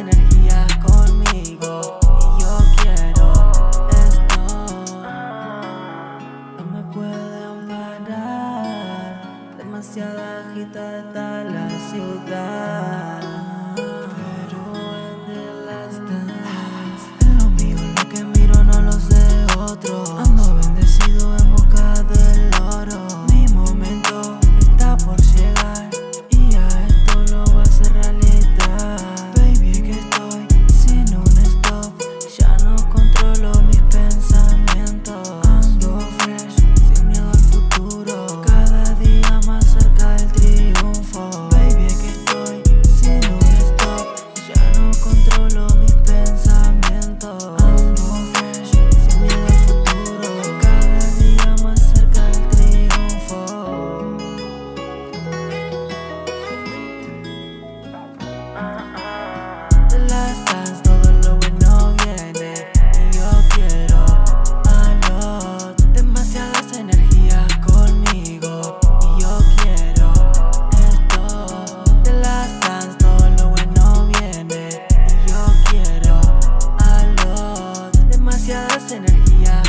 energía conmigo Y yo quiero esto. No me pueden parar Demasiada agitada la ciudad. energía.